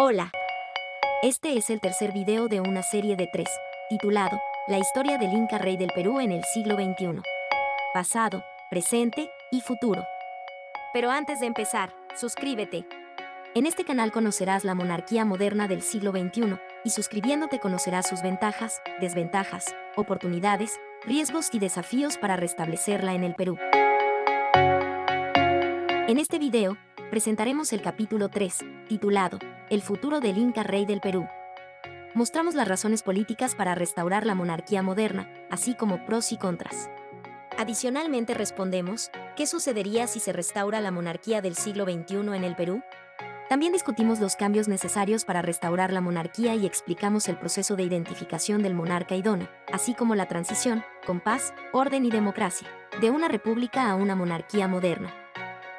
Hola. Este es el tercer video de una serie de tres, titulado La historia del Inca Rey del Perú en el siglo XXI. Pasado, presente y futuro. Pero antes de empezar, suscríbete. En este canal conocerás la monarquía moderna del siglo XXI, y suscribiéndote conocerás sus ventajas, desventajas, oportunidades, riesgos y desafíos para restablecerla en el Perú. En este video, presentaremos el capítulo 3, titulado El futuro del Inca Rey del Perú. Mostramos las razones políticas para restaurar la monarquía moderna, así como pros y contras. Adicionalmente respondemos, ¿qué sucedería si se restaura la monarquía del siglo XXI en el Perú? También discutimos los cambios necesarios para restaurar la monarquía y explicamos el proceso de identificación del monarca idóneo, así como la transición, con paz, orden y democracia, de una república a una monarquía moderna.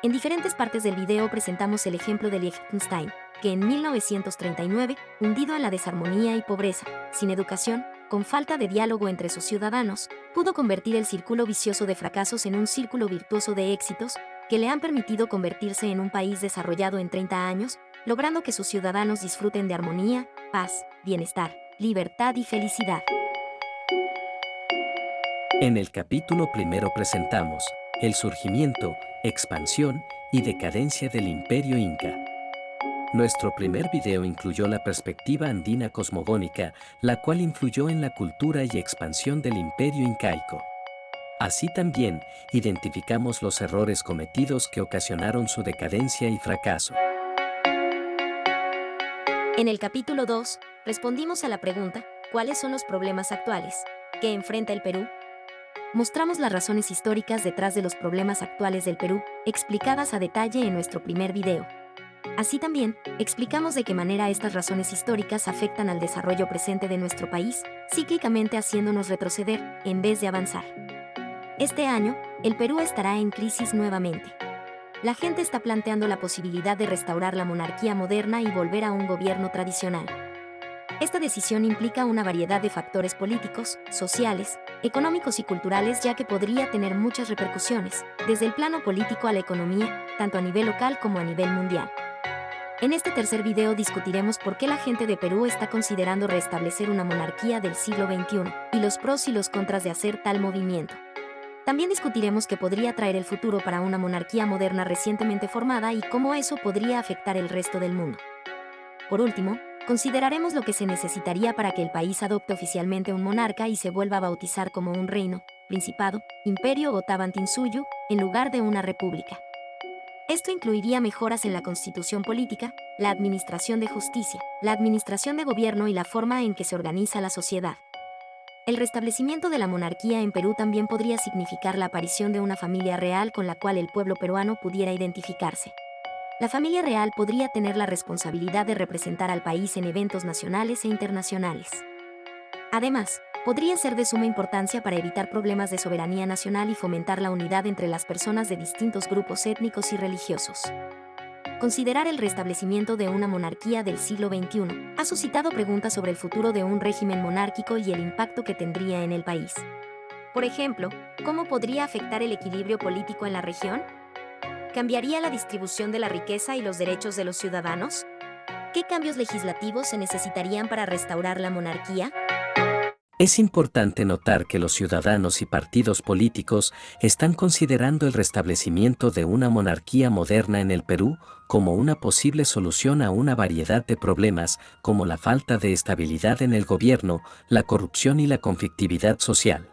En diferentes partes del video presentamos el ejemplo de Liechtenstein, que en 1939, hundido en la desarmonía y pobreza, sin educación, con falta de diálogo entre sus ciudadanos, pudo convertir el círculo vicioso de fracasos en un círculo virtuoso de éxitos que le han permitido convertirse en un país desarrollado en 30 años, logrando que sus ciudadanos disfruten de armonía, paz, bienestar, libertad y felicidad. En el capítulo primero presentamos el surgimiento, expansión y decadencia del imperio inca. Nuestro primer video incluyó la perspectiva andina cosmogónica, la cual influyó en la cultura y expansión del imperio incaico. Así también, identificamos los errores cometidos que ocasionaron su decadencia y fracaso. En el capítulo 2, respondimos a la pregunta, ¿cuáles son los problemas actuales que enfrenta el Perú? mostramos las razones históricas detrás de los problemas actuales del Perú, explicadas a detalle en nuestro primer video. Así también, explicamos de qué manera estas razones históricas afectan al desarrollo presente de nuestro país, cíclicamente haciéndonos retroceder, en vez de avanzar. Este año, el Perú estará en crisis nuevamente. La gente está planteando la posibilidad de restaurar la monarquía moderna y volver a un gobierno tradicional. Esta decisión implica una variedad de factores políticos, sociales, económicos y culturales ya que podría tener muchas repercusiones, desde el plano político a la economía, tanto a nivel local como a nivel mundial. En este tercer video discutiremos por qué la gente de Perú está considerando restablecer una monarquía del siglo XXI y los pros y los contras de hacer tal movimiento. También discutiremos qué podría traer el futuro para una monarquía moderna recientemente formada y cómo eso podría afectar el resto del mundo. Por último, Consideraremos lo que se necesitaría para que el país adopte oficialmente un monarca y se vuelva a bautizar como un reino, principado, imperio o Tabantinsuyu, en lugar de una república. Esto incluiría mejoras en la constitución política, la administración de justicia, la administración de gobierno y la forma en que se organiza la sociedad. El restablecimiento de la monarquía en Perú también podría significar la aparición de una familia real con la cual el pueblo peruano pudiera identificarse la familia real podría tener la responsabilidad de representar al país en eventos nacionales e internacionales. Además, podría ser de suma importancia para evitar problemas de soberanía nacional y fomentar la unidad entre las personas de distintos grupos étnicos y religiosos. Considerar el restablecimiento de una monarquía del siglo XXI ha suscitado preguntas sobre el futuro de un régimen monárquico y el impacto que tendría en el país. Por ejemplo, ¿cómo podría afectar el equilibrio político en la región? ¿Cambiaría la distribución de la riqueza y los derechos de los ciudadanos? ¿Qué cambios legislativos se necesitarían para restaurar la monarquía? Es importante notar que los ciudadanos y partidos políticos están considerando el restablecimiento de una monarquía moderna en el Perú como una posible solución a una variedad de problemas como la falta de estabilidad en el gobierno, la corrupción y la conflictividad social.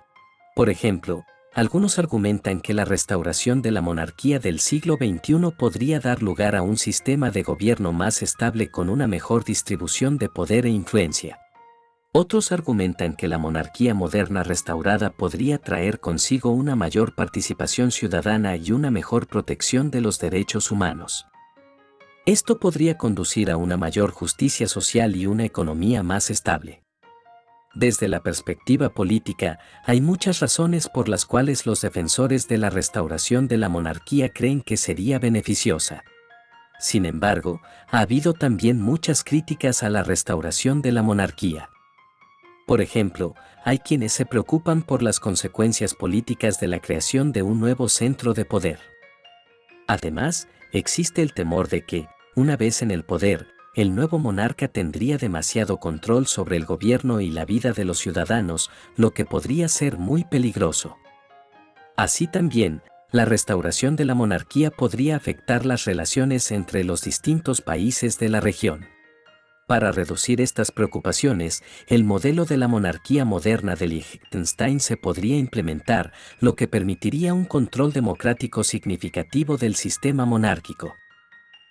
Por ejemplo, algunos argumentan que la restauración de la monarquía del siglo XXI podría dar lugar a un sistema de gobierno más estable con una mejor distribución de poder e influencia. Otros argumentan que la monarquía moderna restaurada podría traer consigo una mayor participación ciudadana y una mejor protección de los derechos humanos. Esto podría conducir a una mayor justicia social y una economía más estable. Desde la perspectiva política, hay muchas razones por las cuales los defensores de la restauración de la monarquía creen que sería beneficiosa. Sin embargo, ha habido también muchas críticas a la restauración de la monarquía. Por ejemplo, hay quienes se preocupan por las consecuencias políticas de la creación de un nuevo centro de poder. Además, existe el temor de que, una vez en el poder, el nuevo monarca tendría demasiado control sobre el gobierno y la vida de los ciudadanos, lo que podría ser muy peligroso. Así también, la restauración de la monarquía podría afectar las relaciones entre los distintos países de la región. Para reducir estas preocupaciones, el modelo de la monarquía moderna de Liechtenstein se podría implementar, lo que permitiría un control democrático significativo del sistema monárquico.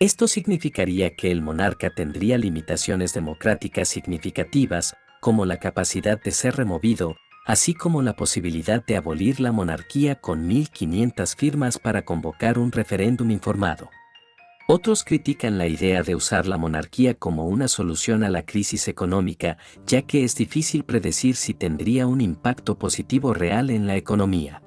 Esto significaría que el monarca tendría limitaciones democráticas significativas, como la capacidad de ser removido, así como la posibilidad de abolir la monarquía con 1.500 firmas para convocar un referéndum informado. Otros critican la idea de usar la monarquía como una solución a la crisis económica, ya que es difícil predecir si tendría un impacto positivo real en la economía.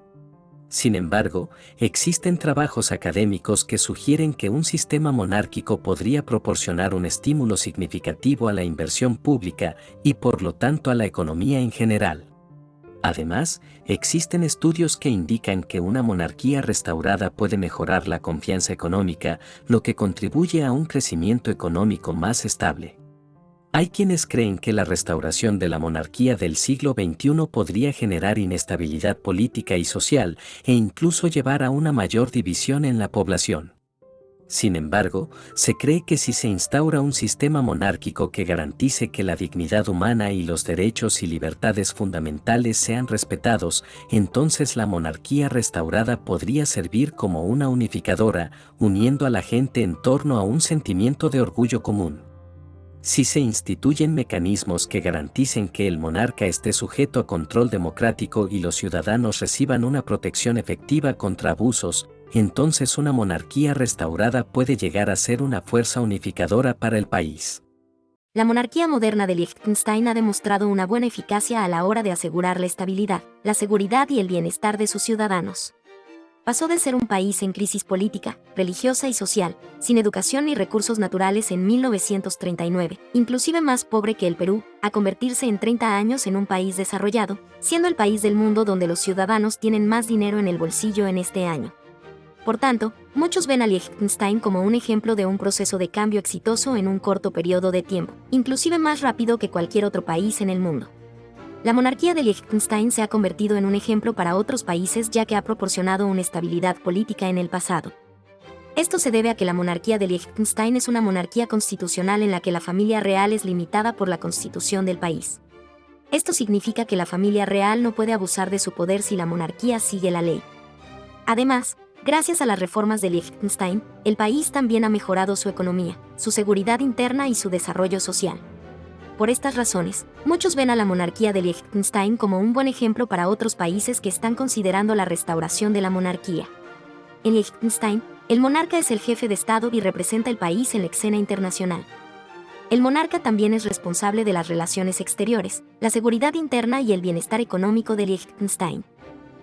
Sin embargo, existen trabajos académicos que sugieren que un sistema monárquico podría proporcionar un estímulo significativo a la inversión pública y por lo tanto a la economía en general. Además, existen estudios que indican que una monarquía restaurada puede mejorar la confianza económica, lo que contribuye a un crecimiento económico más estable. Hay quienes creen que la restauración de la monarquía del siglo XXI podría generar inestabilidad política y social e incluso llevar a una mayor división en la población. Sin embargo, se cree que si se instaura un sistema monárquico que garantice que la dignidad humana y los derechos y libertades fundamentales sean respetados, entonces la monarquía restaurada podría servir como una unificadora, uniendo a la gente en torno a un sentimiento de orgullo común. Si se instituyen mecanismos que garanticen que el monarca esté sujeto a control democrático y los ciudadanos reciban una protección efectiva contra abusos, entonces una monarquía restaurada puede llegar a ser una fuerza unificadora para el país. La monarquía moderna de Liechtenstein ha demostrado una buena eficacia a la hora de asegurar la estabilidad, la seguridad y el bienestar de sus ciudadanos. Pasó de ser un país en crisis política, religiosa y social, sin educación ni recursos naturales en 1939, inclusive más pobre que el Perú, a convertirse en 30 años en un país desarrollado, siendo el país del mundo donde los ciudadanos tienen más dinero en el bolsillo en este año. Por tanto, muchos ven a Liechtenstein como un ejemplo de un proceso de cambio exitoso en un corto periodo de tiempo, inclusive más rápido que cualquier otro país en el mundo. La monarquía de Liechtenstein se ha convertido en un ejemplo para otros países ya que ha proporcionado una estabilidad política en el pasado. Esto se debe a que la monarquía de Liechtenstein es una monarquía constitucional en la que la familia real es limitada por la constitución del país. Esto significa que la familia real no puede abusar de su poder si la monarquía sigue la ley. Además, Gracias a las reformas de Liechtenstein, el país también ha mejorado su economía, su seguridad interna y su desarrollo social. Por estas razones, muchos ven a la monarquía de Liechtenstein como un buen ejemplo para otros países que están considerando la restauración de la monarquía. En Liechtenstein, el monarca es el jefe de Estado y representa el país en la escena internacional. El monarca también es responsable de las relaciones exteriores, la seguridad interna y el bienestar económico de Liechtenstein.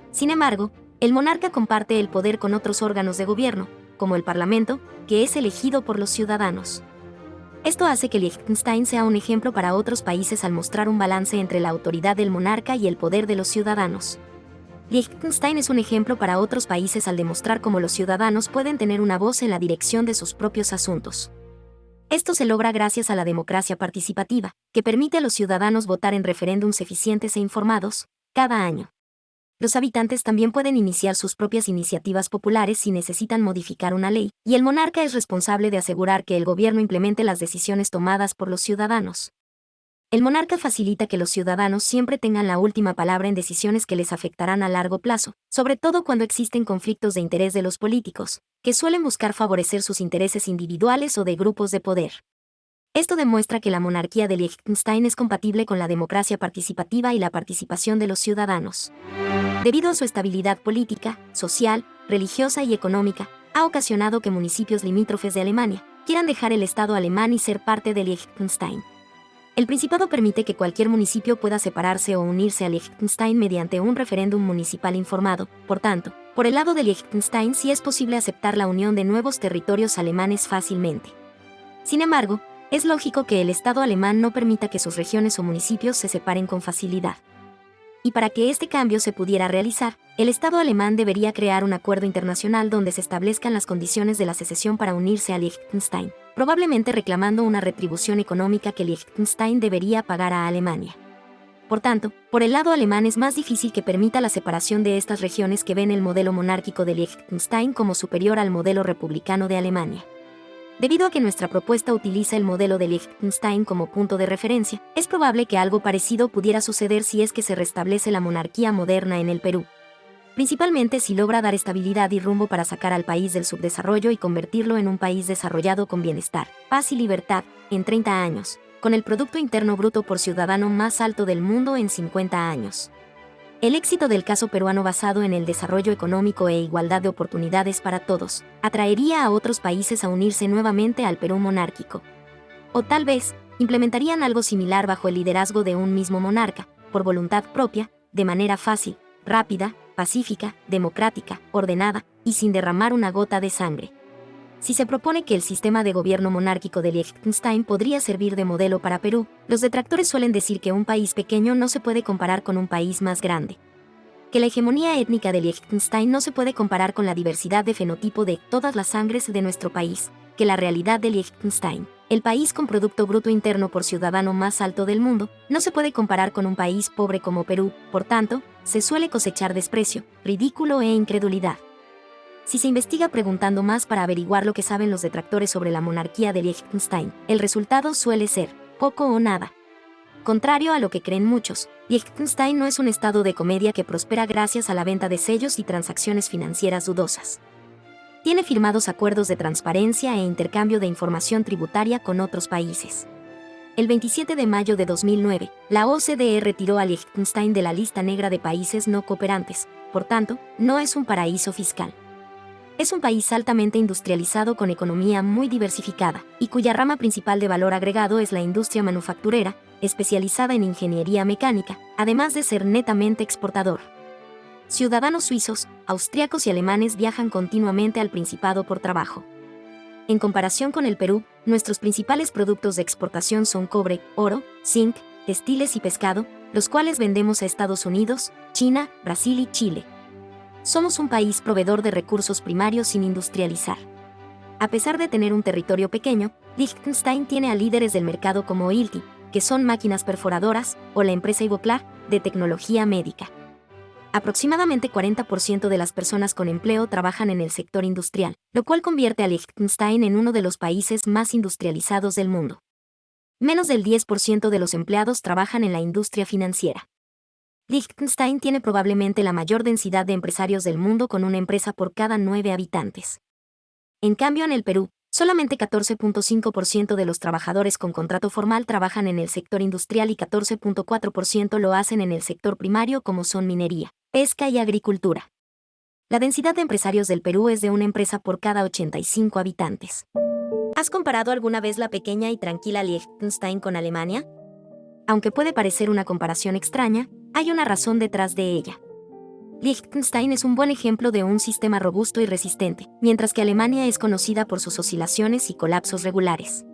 Sin embargo, el monarca comparte el poder con otros órganos de gobierno, como el Parlamento, que es elegido por los ciudadanos. Esto hace que Liechtenstein sea un ejemplo para otros países al mostrar un balance entre la autoridad del monarca y el poder de los ciudadanos. Liechtenstein es un ejemplo para otros países al demostrar cómo los ciudadanos pueden tener una voz en la dirección de sus propios asuntos. Esto se logra gracias a la democracia participativa, que permite a los ciudadanos votar en referéndums eficientes e informados, cada año. Los habitantes también pueden iniciar sus propias iniciativas populares si necesitan modificar una ley, y el monarca es responsable de asegurar que el gobierno implemente las decisiones tomadas por los ciudadanos. El monarca facilita que los ciudadanos siempre tengan la última palabra en decisiones que les afectarán a largo plazo, sobre todo cuando existen conflictos de interés de los políticos, que suelen buscar favorecer sus intereses individuales o de grupos de poder. Esto demuestra que la monarquía de Liechtenstein es compatible con la democracia participativa y la participación de los ciudadanos. Debido a su estabilidad política, social, religiosa y económica, ha ocasionado que municipios limítrofes de Alemania quieran dejar el Estado alemán y ser parte de Liechtenstein. El Principado permite que cualquier municipio pueda separarse o unirse a Liechtenstein mediante un referéndum municipal informado, por tanto, por el lado de Liechtenstein sí es posible aceptar la unión de nuevos territorios alemanes fácilmente. Sin embargo, es lógico que el Estado alemán no permita que sus regiones o municipios se separen con facilidad. Y para que este cambio se pudiera realizar, el Estado alemán debería crear un acuerdo internacional donde se establezcan las condiciones de la secesión para unirse a Liechtenstein, probablemente reclamando una retribución económica que Liechtenstein debería pagar a Alemania. Por tanto, por el lado alemán es más difícil que permita la separación de estas regiones que ven el modelo monárquico de Liechtenstein como superior al modelo republicano de Alemania. Debido a que nuestra propuesta utiliza el modelo de Liechtenstein como punto de referencia, es probable que algo parecido pudiera suceder si es que se restablece la monarquía moderna en el Perú. Principalmente si logra dar estabilidad y rumbo para sacar al país del subdesarrollo y convertirlo en un país desarrollado con bienestar, paz y libertad, en 30 años, con el Producto Interno Bruto por ciudadano más alto del mundo en 50 años. El éxito del caso peruano basado en el desarrollo económico e igualdad de oportunidades para todos atraería a otros países a unirse nuevamente al Perú monárquico. O tal vez, implementarían algo similar bajo el liderazgo de un mismo monarca, por voluntad propia, de manera fácil, rápida, pacífica, democrática, ordenada y sin derramar una gota de sangre. Si se propone que el sistema de gobierno monárquico de Liechtenstein podría servir de modelo para Perú, los detractores suelen decir que un país pequeño no se puede comparar con un país más grande. Que la hegemonía étnica de Liechtenstein no se puede comparar con la diversidad de fenotipo de todas las sangres de nuestro país, que la realidad de Liechtenstein, el país con Producto Bruto Interno por ciudadano más alto del mundo, no se puede comparar con un país pobre como Perú, por tanto, se suele cosechar desprecio, ridículo e incredulidad. Si se investiga preguntando más para averiguar lo que saben los detractores sobre la monarquía de Liechtenstein, el resultado suele ser poco o nada. Contrario a lo que creen muchos, Liechtenstein no es un estado de comedia que prospera gracias a la venta de sellos y transacciones financieras dudosas. Tiene firmados acuerdos de transparencia e intercambio de información tributaria con otros países. El 27 de mayo de 2009, la OCDE retiró a Liechtenstein de la lista negra de países no cooperantes, por tanto, no es un paraíso fiscal. Es un país altamente industrializado con economía muy diversificada, y cuya rama principal de valor agregado es la industria manufacturera, especializada en ingeniería mecánica, además de ser netamente exportador. Ciudadanos suizos, austriacos y alemanes viajan continuamente al Principado por trabajo. En comparación con el Perú, nuestros principales productos de exportación son cobre, oro, zinc, textiles y pescado, los cuales vendemos a Estados Unidos, China, Brasil y Chile somos un país proveedor de recursos primarios sin industrializar. A pesar de tener un territorio pequeño, Liechtenstein tiene a líderes del mercado como Ilti, que son máquinas perforadoras, o la empresa Ivoclar, de tecnología médica. Aproximadamente 40% de las personas con empleo trabajan en el sector industrial, lo cual convierte a Liechtenstein en uno de los países más industrializados del mundo. Menos del 10% de los empleados trabajan en la industria financiera. Liechtenstein tiene probablemente la mayor densidad de empresarios del mundo con una empresa por cada nueve habitantes. En cambio, en el Perú, solamente 14.5% de los trabajadores con contrato formal trabajan en el sector industrial y 14.4% lo hacen en el sector primario como son minería, pesca y agricultura. La densidad de empresarios del Perú es de una empresa por cada 85 habitantes. ¿Has comparado alguna vez la pequeña y tranquila Liechtenstein con Alemania? Aunque puede parecer una comparación extraña, hay una razón detrás de ella. Liechtenstein es un buen ejemplo de un sistema robusto y resistente, mientras que Alemania es conocida por sus oscilaciones y colapsos regulares.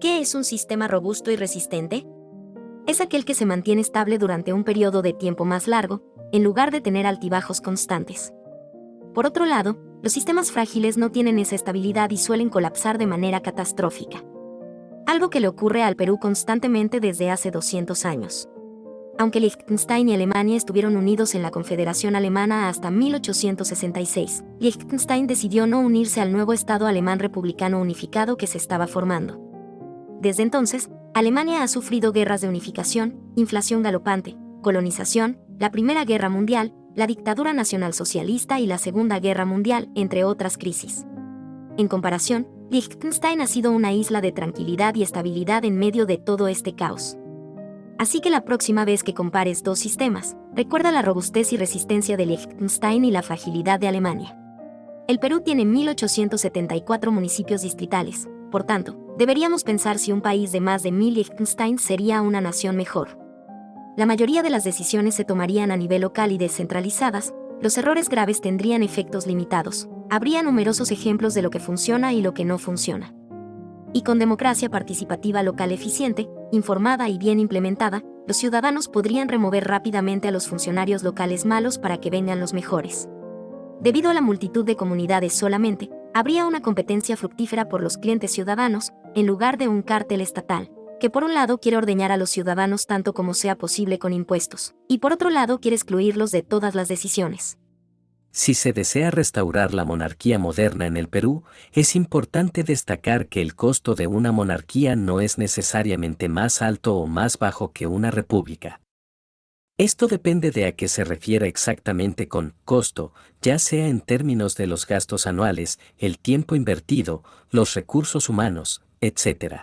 ¿Qué es un sistema robusto y resistente? Es aquel que se mantiene estable durante un periodo de tiempo más largo, en lugar de tener altibajos constantes. Por otro lado, los sistemas frágiles no tienen esa estabilidad y suelen colapsar de manera catastrófica. Algo que le ocurre al Perú constantemente desde hace 200 años. Aunque Liechtenstein y Alemania estuvieron unidos en la Confederación Alemana hasta 1866, Liechtenstein decidió no unirse al nuevo Estado alemán republicano unificado que se estaba formando. Desde entonces, Alemania ha sufrido guerras de unificación, inflación galopante, colonización, la Primera Guerra Mundial, la dictadura nacionalsocialista y la Segunda Guerra Mundial, entre otras crisis. En comparación, Liechtenstein ha sido una isla de tranquilidad y estabilidad en medio de todo este caos. Así que la próxima vez que compares dos sistemas, recuerda la robustez y resistencia de Liechtenstein y la fragilidad de Alemania. El Perú tiene 1.874 municipios distritales, por tanto, deberíamos pensar si un país de más de 1.000 Liechtenstein sería una nación mejor. La mayoría de las decisiones se tomarían a nivel local y descentralizadas, los errores graves tendrían efectos limitados, habría numerosos ejemplos de lo que funciona y lo que no funciona. Y con democracia participativa local eficiente, informada y bien implementada, los ciudadanos podrían remover rápidamente a los funcionarios locales malos para que vengan los mejores. Debido a la multitud de comunidades solamente, habría una competencia fructífera por los clientes ciudadanos, en lugar de un cártel estatal, que por un lado quiere ordeñar a los ciudadanos tanto como sea posible con impuestos, y por otro lado quiere excluirlos de todas las decisiones. Si se desea restaurar la monarquía moderna en el Perú, es importante destacar que el costo de una monarquía no es necesariamente más alto o más bajo que una república. Esto depende de a qué se refiera exactamente con costo, ya sea en términos de los gastos anuales, el tiempo invertido, los recursos humanos, etc.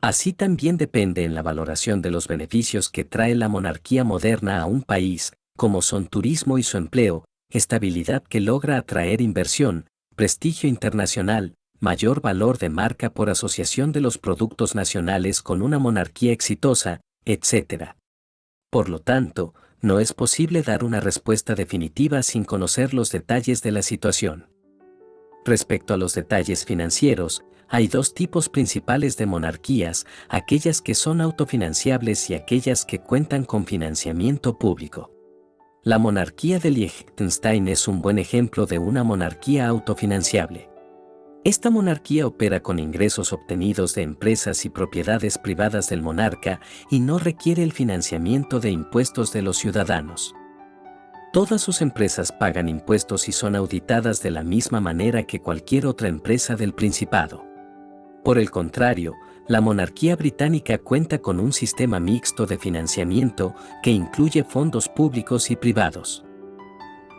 Así también depende en la valoración de los beneficios que trae la monarquía moderna a un país, como son turismo y su empleo, estabilidad que logra atraer inversión, prestigio internacional, mayor valor de marca por asociación de los productos nacionales con una monarquía exitosa, etc. Por lo tanto, no es posible dar una respuesta definitiva sin conocer los detalles de la situación. Respecto a los detalles financieros, hay dos tipos principales de monarquías, aquellas que son autofinanciables y aquellas que cuentan con financiamiento público. La monarquía de Liechtenstein es un buen ejemplo de una monarquía autofinanciable. Esta monarquía opera con ingresos obtenidos de empresas y propiedades privadas del monarca y no requiere el financiamiento de impuestos de los ciudadanos. Todas sus empresas pagan impuestos y son auditadas de la misma manera que cualquier otra empresa del Principado. Por el contrario, la monarquía británica cuenta con un sistema mixto de financiamiento que incluye fondos públicos y privados.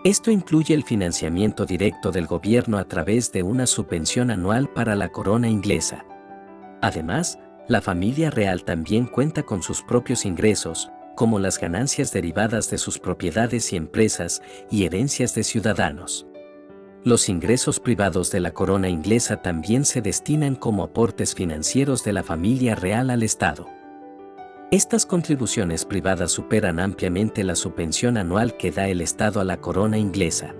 Esto incluye el financiamiento directo del gobierno a través de una subvención anual para la corona inglesa. Además, la familia real también cuenta con sus propios ingresos, como las ganancias derivadas de sus propiedades y empresas y herencias de ciudadanos los ingresos privados de la corona inglesa también se destinan como aportes financieros de la familia real al Estado. Estas contribuciones privadas superan ampliamente la subvención anual que da el Estado a la corona inglesa.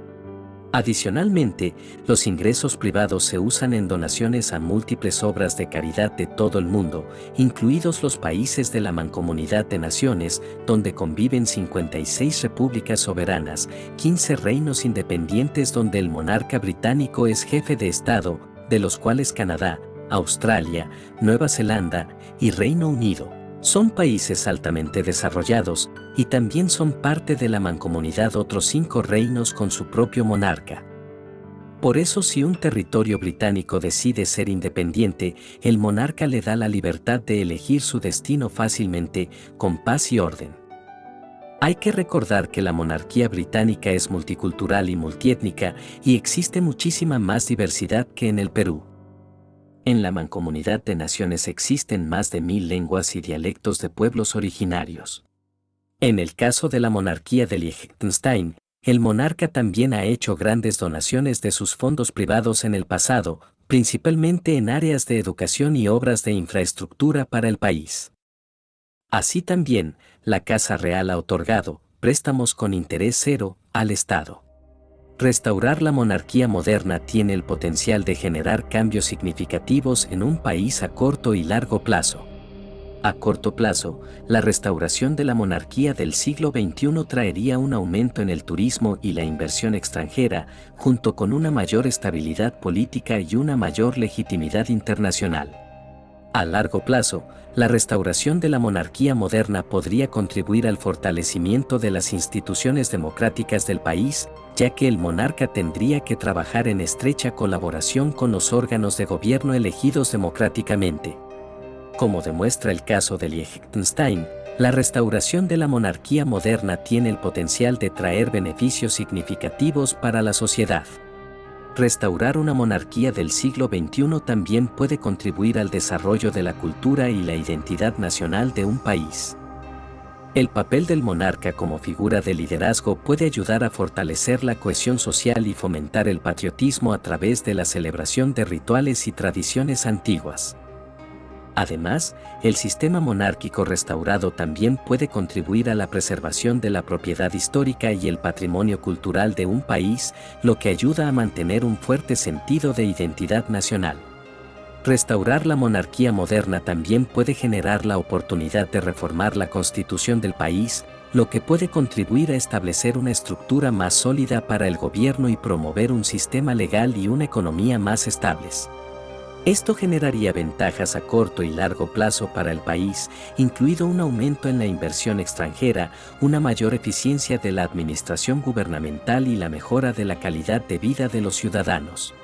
Adicionalmente, los ingresos privados se usan en donaciones a múltiples obras de caridad de todo el mundo, incluidos los países de la Mancomunidad de Naciones, donde conviven 56 repúblicas soberanas, 15 reinos independientes donde el monarca británico es jefe de Estado, de los cuales Canadá, Australia, Nueva Zelanda y Reino Unido son países altamente desarrollados y también son parte de la mancomunidad otros cinco reinos con su propio monarca. Por eso si un territorio británico decide ser independiente, el monarca le da la libertad de elegir su destino fácilmente, con paz y orden. Hay que recordar que la monarquía británica es multicultural y multiétnica y existe muchísima más diversidad que en el Perú. En la mancomunidad de naciones existen más de mil lenguas y dialectos de pueblos originarios. En el caso de la monarquía de Liechtenstein, el monarca también ha hecho grandes donaciones de sus fondos privados en el pasado, principalmente en áreas de educación y obras de infraestructura para el país. Así también, la Casa Real ha otorgado préstamos con interés cero al Estado. Restaurar la monarquía moderna tiene el potencial de generar cambios significativos en un país a corto y largo plazo. A corto plazo, la restauración de la monarquía del siglo XXI traería un aumento en el turismo y la inversión extranjera, junto con una mayor estabilidad política y una mayor legitimidad internacional. A largo plazo, la restauración de la monarquía moderna podría contribuir al fortalecimiento de las instituciones democráticas del país, ya que el monarca tendría que trabajar en estrecha colaboración con los órganos de gobierno elegidos democráticamente. Como demuestra el caso de Liechtenstein, la restauración de la monarquía moderna tiene el potencial de traer beneficios significativos para la sociedad. Restaurar una monarquía del siglo XXI también puede contribuir al desarrollo de la cultura y la identidad nacional de un país. El papel del monarca como figura de liderazgo puede ayudar a fortalecer la cohesión social y fomentar el patriotismo a través de la celebración de rituales y tradiciones antiguas. Además, el sistema monárquico restaurado también puede contribuir a la preservación de la propiedad histórica y el patrimonio cultural de un país, lo que ayuda a mantener un fuerte sentido de identidad nacional. Restaurar la monarquía moderna también puede generar la oportunidad de reformar la constitución del país, lo que puede contribuir a establecer una estructura más sólida para el gobierno y promover un sistema legal y una economía más estables. Esto generaría ventajas a corto y largo plazo para el país, incluido un aumento en la inversión extranjera, una mayor eficiencia de la administración gubernamental y la mejora de la calidad de vida de los ciudadanos.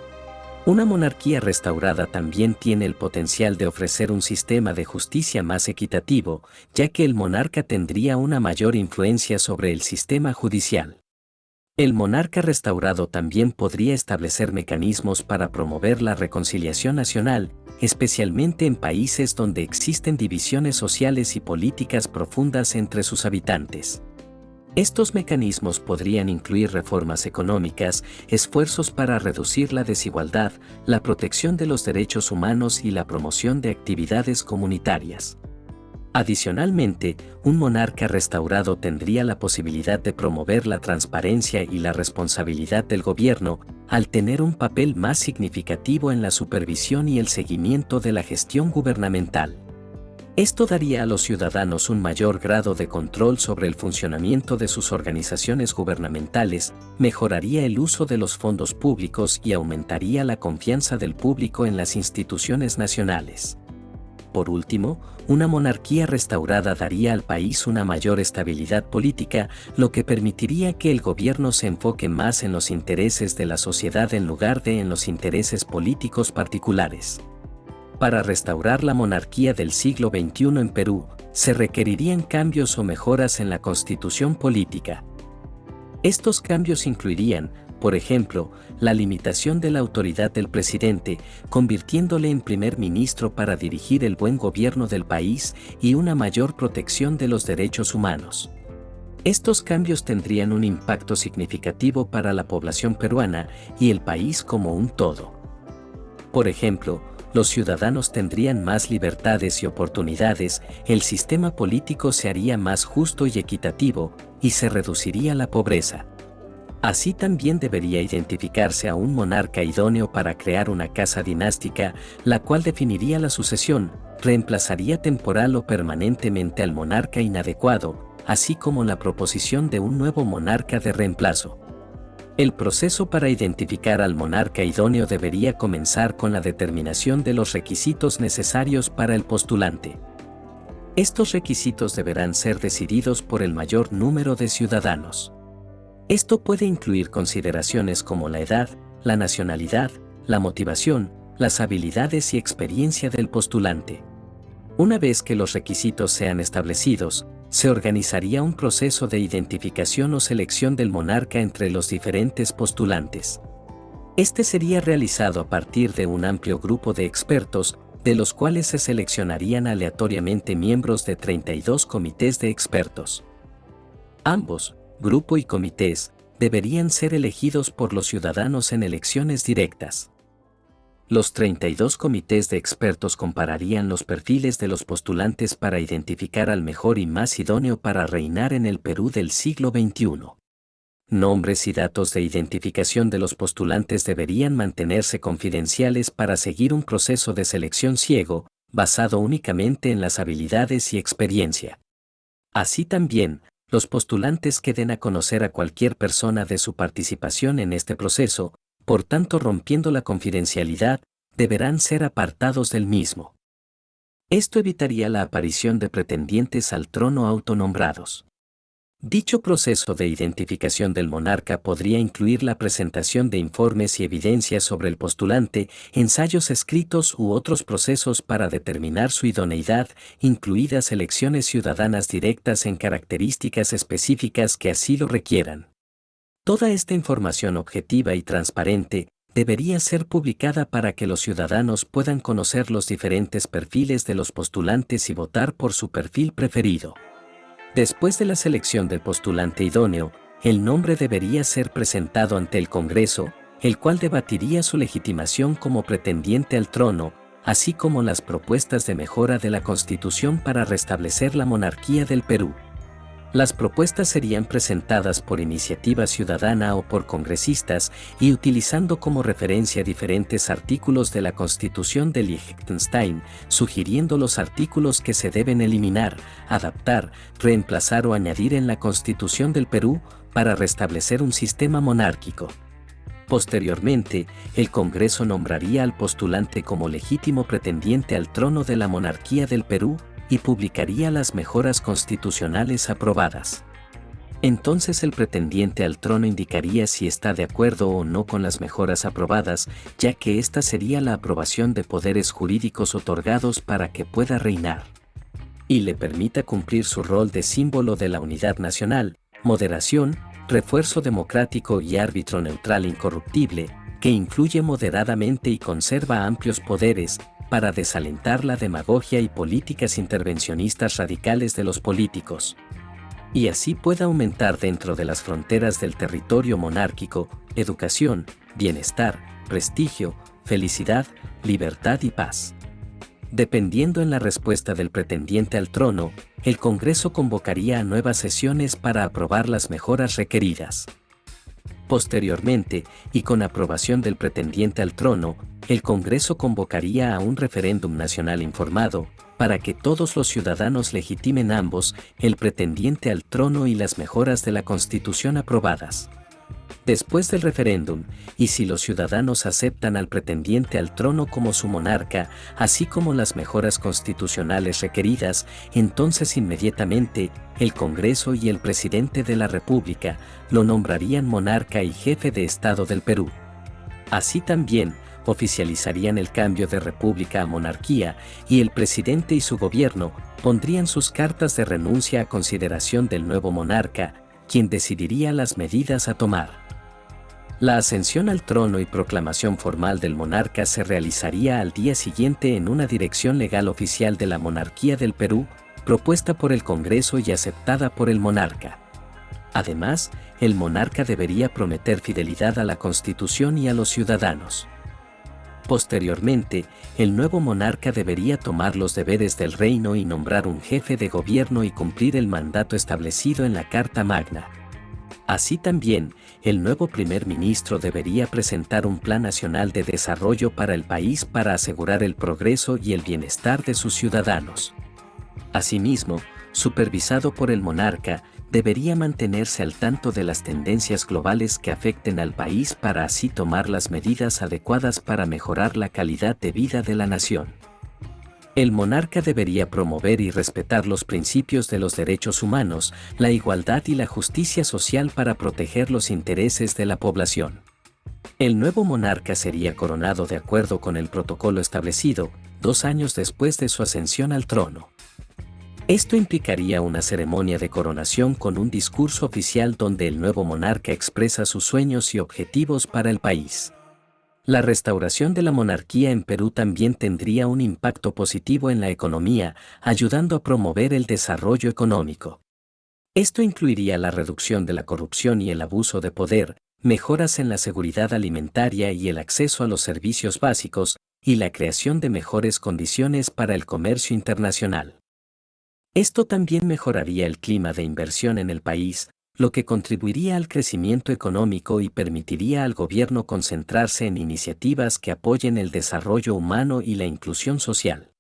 Una monarquía restaurada también tiene el potencial de ofrecer un sistema de justicia más equitativo, ya que el monarca tendría una mayor influencia sobre el sistema judicial. El monarca restaurado también podría establecer mecanismos para promover la reconciliación nacional, especialmente en países donde existen divisiones sociales y políticas profundas entre sus habitantes. Estos mecanismos podrían incluir reformas económicas, esfuerzos para reducir la desigualdad, la protección de los derechos humanos y la promoción de actividades comunitarias. Adicionalmente, un monarca restaurado tendría la posibilidad de promover la transparencia y la responsabilidad del gobierno, al tener un papel más significativo en la supervisión y el seguimiento de la gestión gubernamental. Esto daría a los ciudadanos un mayor grado de control sobre el funcionamiento de sus organizaciones gubernamentales, mejoraría el uso de los fondos públicos y aumentaría la confianza del público en las instituciones nacionales. Por último, una monarquía restaurada daría al país una mayor estabilidad política, lo que permitiría que el gobierno se enfoque más en los intereses de la sociedad en lugar de en los intereses políticos particulares. Para restaurar la monarquía del siglo XXI en Perú, se requerirían cambios o mejoras en la constitución política. Estos cambios incluirían, por ejemplo, la limitación de la autoridad del presidente, convirtiéndole en primer ministro para dirigir el buen gobierno del país y una mayor protección de los derechos humanos. Estos cambios tendrían un impacto significativo para la población peruana y el país como un todo. Por ejemplo, los ciudadanos tendrían más libertades y oportunidades, el sistema político se haría más justo y equitativo, y se reduciría la pobreza. Así también debería identificarse a un monarca idóneo para crear una casa dinástica, la cual definiría la sucesión, reemplazaría temporal o permanentemente al monarca inadecuado, así como la proposición de un nuevo monarca de reemplazo. El proceso para identificar al monarca idóneo debería comenzar con la determinación de los requisitos necesarios para el postulante. Estos requisitos deberán ser decididos por el mayor número de ciudadanos. Esto puede incluir consideraciones como la edad, la nacionalidad, la motivación, las habilidades y experiencia del postulante. Una vez que los requisitos sean establecidos, se organizaría un proceso de identificación o selección del monarca entre los diferentes postulantes. Este sería realizado a partir de un amplio grupo de expertos, de los cuales se seleccionarían aleatoriamente miembros de 32 comités de expertos. Ambos, grupo y comités, deberían ser elegidos por los ciudadanos en elecciones directas. Los 32 comités de expertos compararían los perfiles de los postulantes para identificar al mejor y más idóneo para reinar en el Perú del siglo XXI. Nombres y datos de identificación de los postulantes deberían mantenerse confidenciales para seguir un proceso de selección ciego, basado únicamente en las habilidades y experiencia. Así también, los postulantes queden a conocer a cualquier persona de su participación en este proceso, por tanto rompiendo la confidencialidad, deberán ser apartados del mismo. Esto evitaría la aparición de pretendientes al trono autonombrados. Dicho proceso de identificación del monarca podría incluir la presentación de informes y evidencias sobre el postulante, ensayos escritos u otros procesos para determinar su idoneidad, incluidas elecciones ciudadanas directas en características específicas que así lo requieran. Toda esta información objetiva y transparente debería ser publicada para que los ciudadanos puedan conocer los diferentes perfiles de los postulantes y votar por su perfil preferido. Después de la selección del postulante idóneo, el nombre debería ser presentado ante el Congreso, el cual debatiría su legitimación como pretendiente al trono, así como las propuestas de mejora de la Constitución para restablecer la monarquía del Perú. Las propuestas serían presentadas por iniciativa ciudadana o por congresistas y utilizando como referencia diferentes artículos de la Constitución de Liechtenstein, sugiriendo los artículos que se deben eliminar, adaptar, reemplazar o añadir en la Constitución del Perú para restablecer un sistema monárquico. Posteriormente, el Congreso nombraría al postulante como legítimo pretendiente al trono de la monarquía del Perú y publicaría las mejoras constitucionales aprobadas. Entonces el pretendiente al trono indicaría si está de acuerdo o no con las mejoras aprobadas, ya que esta sería la aprobación de poderes jurídicos otorgados para que pueda reinar. Y le permita cumplir su rol de símbolo de la unidad nacional, moderación, refuerzo democrático y árbitro neutral incorruptible, que influye moderadamente y conserva amplios poderes, para desalentar la demagogia y políticas intervencionistas radicales de los políticos. Y así pueda aumentar dentro de las fronteras del territorio monárquico, educación, bienestar, prestigio, felicidad, libertad y paz. Dependiendo en la respuesta del pretendiente al trono, el Congreso convocaría a nuevas sesiones para aprobar las mejoras requeridas. Posteriormente, y con aprobación del pretendiente al trono, el Congreso convocaría a un referéndum nacional informado, para que todos los ciudadanos legitimen ambos, el pretendiente al trono y las mejoras de la Constitución aprobadas. Después del referéndum, y si los ciudadanos aceptan al pretendiente al trono como su monarca, así como las mejoras constitucionales requeridas, entonces inmediatamente, el Congreso y el presidente de la República lo nombrarían monarca y jefe de Estado del Perú. Así también, oficializarían el cambio de república a monarquía y el presidente y su gobierno pondrían sus cartas de renuncia a consideración del nuevo monarca, quien decidiría las medidas a tomar. La ascensión al trono y proclamación formal del monarca se realizaría al día siguiente en una dirección legal oficial de la monarquía del Perú, propuesta por el Congreso y aceptada por el monarca. Además, el monarca debería prometer fidelidad a la Constitución y a los ciudadanos. Posteriormente, el nuevo monarca debería tomar los deberes del reino y nombrar un jefe de gobierno y cumplir el mandato establecido en la Carta Magna. Así también, el nuevo primer ministro debería presentar un plan nacional de desarrollo para el país para asegurar el progreso y el bienestar de sus ciudadanos. Asimismo, supervisado por el monarca, debería mantenerse al tanto de las tendencias globales que afecten al país para así tomar las medidas adecuadas para mejorar la calidad de vida de la nación. El monarca debería promover y respetar los principios de los derechos humanos, la igualdad y la justicia social para proteger los intereses de la población. El nuevo monarca sería coronado de acuerdo con el protocolo establecido, dos años después de su ascensión al trono. Esto implicaría una ceremonia de coronación con un discurso oficial donde el nuevo monarca expresa sus sueños y objetivos para el país. La restauración de la monarquía en Perú también tendría un impacto positivo en la economía, ayudando a promover el desarrollo económico. Esto incluiría la reducción de la corrupción y el abuso de poder, mejoras en la seguridad alimentaria y el acceso a los servicios básicos, y la creación de mejores condiciones para el comercio internacional. Esto también mejoraría el clima de inversión en el país, lo que contribuiría al crecimiento económico y permitiría al gobierno concentrarse en iniciativas que apoyen el desarrollo humano y la inclusión social.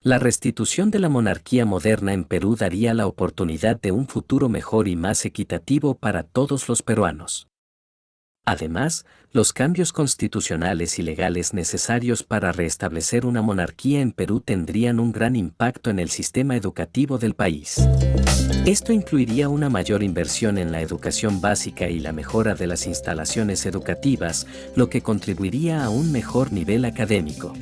La restitución de la monarquía moderna en Perú daría la oportunidad de un futuro mejor y más equitativo para todos los peruanos. Además, los cambios constitucionales y legales necesarios para restablecer una monarquía en Perú tendrían un gran impacto en el sistema educativo del país. Esto incluiría una mayor inversión en la educación básica y la mejora de las instalaciones educativas, lo que contribuiría a un mejor nivel académico.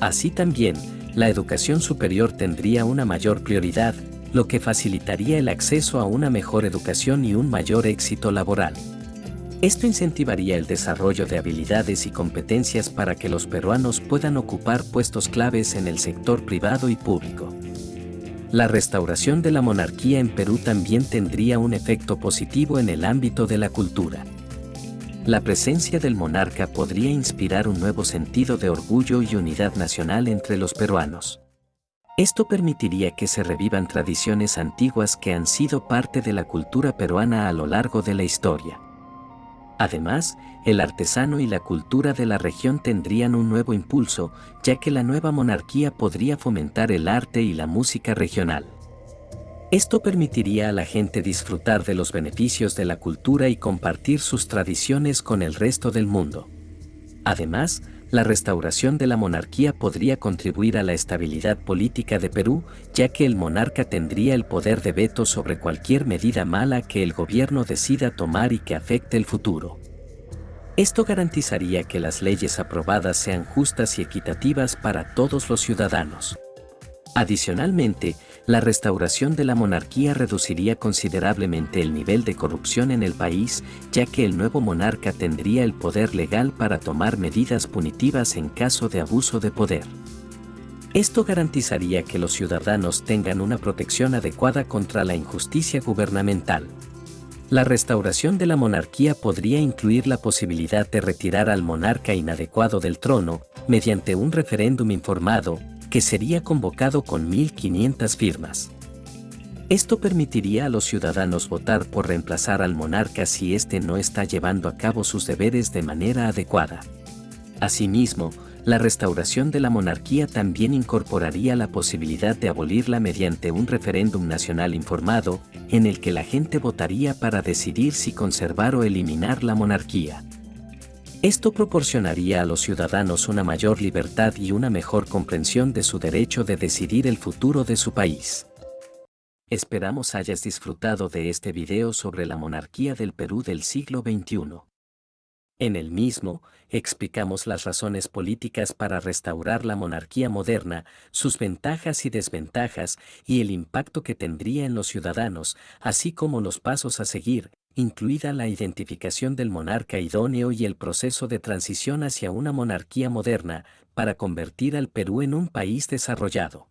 Así también, la educación superior tendría una mayor prioridad, lo que facilitaría el acceso a una mejor educación y un mayor éxito laboral. Esto incentivaría el desarrollo de habilidades y competencias para que los peruanos puedan ocupar puestos claves en el sector privado y público. La restauración de la monarquía en Perú también tendría un efecto positivo en el ámbito de la cultura. La presencia del monarca podría inspirar un nuevo sentido de orgullo y unidad nacional entre los peruanos. Esto permitiría que se revivan tradiciones antiguas que han sido parte de la cultura peruana a lo largo de la historia. Además, el artesano y la cultura de la región tendrían un nuevo impulso, ya que la nueva monarquía podría fomentar el arte y la música regional. Esto permitiría a la gente disfrutar de los beneficios de la cultura y compartir sus tradiciones con el resto del mundo. Además, la restauración de la monarquía podría contribuir a la estabilidad política de Perú, ya que el monarca tendría el poder de veto sobre cualquier medida mala que el gobierno decida tomar y que afecte el futuro. Esto garantizaría que las leyes aprobadas sean justas y equitativas para todos los ciudadanos. Adicionalmente, la restauración de la monarquía reduciría considerablemente el nivel de corrupción en el país, ya que el nuevo monarca tendría el poder legal para tomar medidas punitivas en caso de abuso de poder. Esto garantizaría que los ciudadanos tengan una protección adecuada contra la injusticia gubernamental. La restauración de la monarquía podría incluir la posibilidad de retirar al monarca inadecuado del trono mediante un referéndum informado, que sería convocado con 1.500 firmas. Esto permitiría a los ciudadanos votar por reemplazar al monarca si éste no está llevando a cabo sus deberes de manera adecuada. Asimismo, la restauración de la monarquía también incorporaría la posibilidad de abolirla mediante un referéndum nacional informado, en el que la gente votaría para decidir si conservar o eliminar la monarquía. Esto proporcionaría a los ciudadanos una mayor libertad y una mejor comprensión de su derecho de decidir el futuro de su país. Esperamos hayas disfrutado de este video sobre la monarquía del Perú del siglo XXI. En el mismo, explicamos las razones políticas para restaurar la monarquía moderna, sus ventajas y desventajas y el impacto que tendría en los ciudadanos, así como los pasos a seguir, incluida la identificación del monarca idóneo y el proceso de transición hacia una monarquía moderna, para convertir al Perú en un país desarrollado.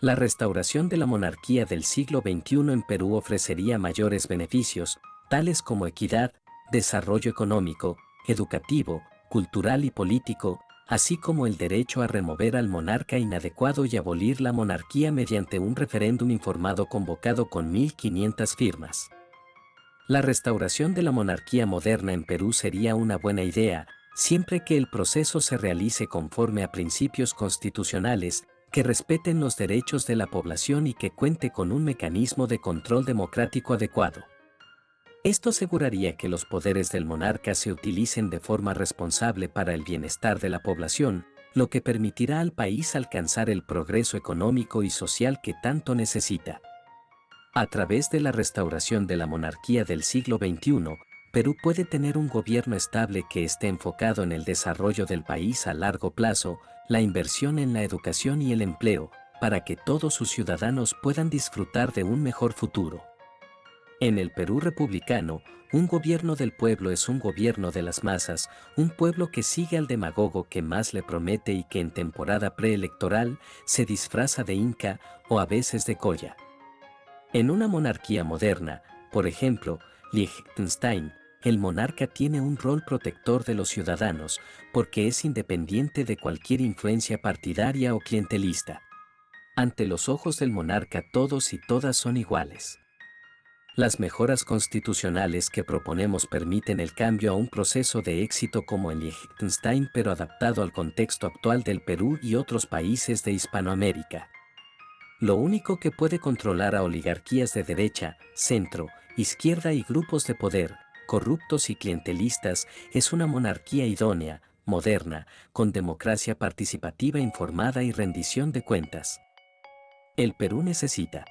La restauración de la monarquía del siglo XXI en Perú ofrecería mayores beneficios, tales como equidad, desarrollo económico, educativo, cultural y político, así como el derecho a remover al monarca inadecuado y abolir la monarquía mediante un referéndum informado convocado con 1.500 firmas. La restauración de la monarquía moderna en Perú sería una buena idea, siempre que el proceso se realice conforme a principios constitucionales, que respeten los derechos de la población y que cuente con un mecanismo de control democrático adecuado. Esto aseguraría que los poderes del monarca se utilicen de forma responsable para el bienestar de la población, lo que permitirá al país alcanzar el progreso económico y social que tanto necesita. A través de la restauración de la monarquía del siglo XXI, Perú puede tener un gobierno estable que esté enfocado en el desarrollo del país a largo plazo, la inversión en la educación y el empleo, para que todos sus ciudadanos puedan disfrutar de un mejor futuro. En el Perú republicano, un gobierno del pueblo es un gobierno de las masas, un pueblo que sigue al demagogo que más le promete y que en temporada preelectoral se disfraza de inca o a veces de colla. En una monarquía moderna, por ejemplo, Liechtenstein, el monarca tiene un rol protector de los ciudadanos porque es independiente de cualquier influencia partidaria o clientelista. Ante los ojos del monarca todos y todas son iguales. Las mejoras constitucionales que proponemos permiten el cambio a un proceso de éxito como en Liechtenstein pero adaptado al contexto actual del Perú y otros países de Hispanoamérica. Lo único que puede controlar a oligarquías de derecha, centro, izquierda y grupos de poder, corruptos y clientelistas, es una monarquía idónea, moderna, con democracia participativa informada y rendición de cuentas. El Perú necesita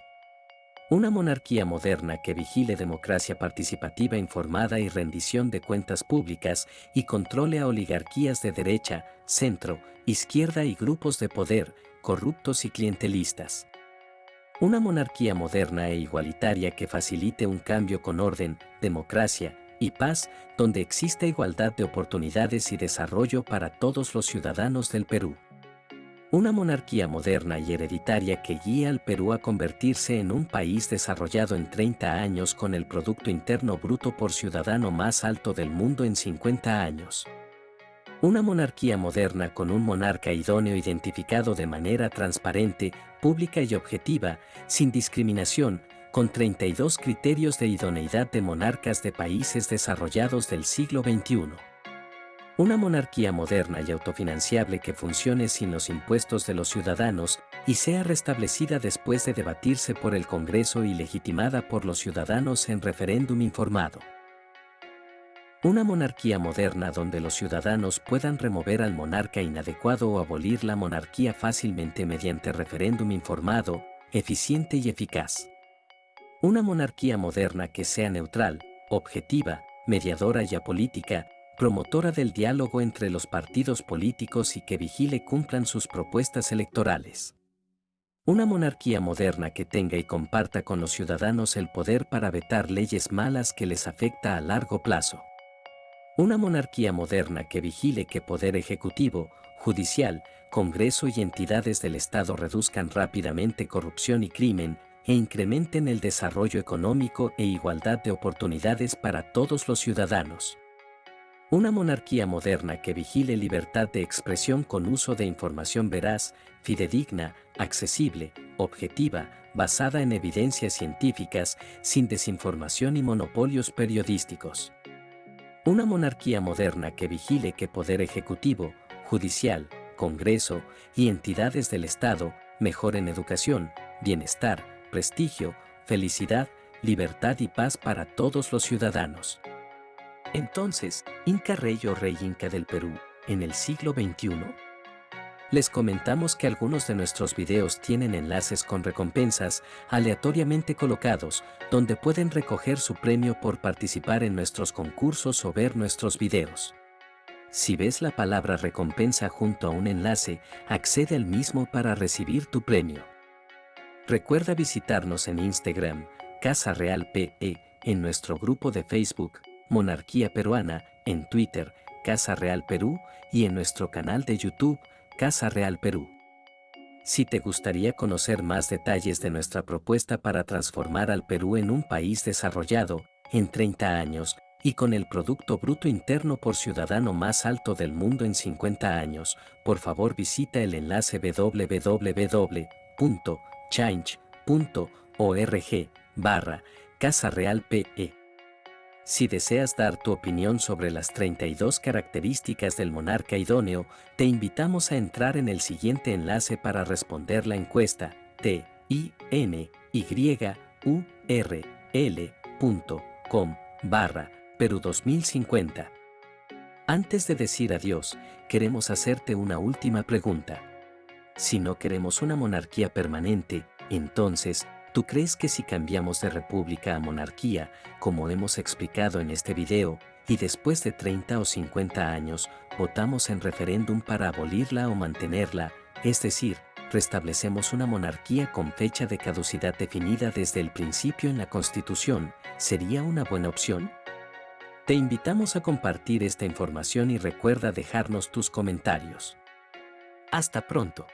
una monarquía moderna que vigile democracia participativa informada y rendición de cuentas públicas y controle a oligarquías de derecha, centro, izquierda y grupos de poder, corruptos y clientelistas. Una monarquía moderna e igualitaria que facilite un cambio con orden, democracia y paz, donde exista igualdad de oportunidades y desarrollo para todos los ciudadanos del Perú. Una monarquía moderna y hereditaria que guía al Perú a convertirse en un país desarrollado en 30 años con el Producto Interno Bruto por ciudadano más alto del mundo en 50 años. Una monarquía moderna con un monarca idóneo identificado de manera transparente, pública y objetiva, sin discriminación, con 32 criterios de idoneidad de monarcas de países desarrollados del siglo XXI. Una monarquía moderna y autofinanciable que funcione sin los impuestos de los ciudadanos y sea restablecida después de debatirse por el Congreso y legitimada por los ciudadanos en referéndum informado. Una monarquía moderna donde los ciudadanos puedan remover al monarca inadecuado o abolir la monarquía fácilmente mediante referéndum informado, eficiente y eficaz. Una monarquía moderna que sea neutral, objetiva, mediadora y apolítica, promotora del diálogo entre los partidos políticos y que vigile cumplan sus propuestas electorales. Una monarquía moderna que tenga y comparta con los ciudadanos el poder para vetar leyes malas que les afecta a largo plazo. Una monarquía moderna que vigile que poder ejecutivo, judicial, Congreso y entidades del Estado reduzcan rápidamente corrupción y crimen e incrementen el desarrollo económico e igualdad de oportunidades para todos los ciudadanos. Una monarquía moderna que vigile libertad de expresión con uso de información veraz, fidedigna, accesible, objetiva, basada en evidencias científicas, sin desinformación y monopolios periodísticos. Una monarquía moderna que vigile que poder ejecutivo, judicial, Congreso y entidades del Estado mejoren educación, bienestar, prestigio, felicidad, libertad y paz para todos los ciudadanos. Entonces, Inca Rey o Rey Inca del Perú, en el siglo XXI, les comentamos que algunos de nuestros videos tienen enlaces con recompensas aleatoriamente colocados, donde pueden recoger su premio por participar en nuestros concursos o ver nuestros videos. Si ves la palabra recompensa junto a un enlace, accede al mismo para recibir tu premio. Recuerda visitarnos en Instagram, Casa Real PE, en nuestro grupo de Facebook, Monarquía Peruana, en Twitter, Casa Real Perú, y en nuestro canal de YouTube, Casa Real Perú. Si te gustaría conocer más detalles de nuestra propuesta para transformar al Perú en un país desarrollado, en 30 años, y con el Producto Bruto Interno por Ciudadano más alto del mundo en 50 años, por favor visita el enlace www.change.org barra Casa Real PE. Si deseas dar tu opinión sobre las 32 características del monarca idóneo, te invitamos a entrar en el siguiente enlace para responder la encuesta t-i-n-y-u-r-l.com barra Perú 2050. Antes de decir adiós, queremos hacerte una última pregunta. Si no queremos una monarquía permanente, entonces, ¿Tú crees que si cambiamos de república a monarquía, como hemos explicado en este video, y después de 30 o 50 años, votamos en referéndum para abolirla o mantenerla, es decir, restablecemos una monarquía con fecha de caducidad definida desde el principio en la Constitución, ¿sería una buena opción? Te invitamos a compartir esta información y recuerda dejarnos tus comentarios. Hasta pronto.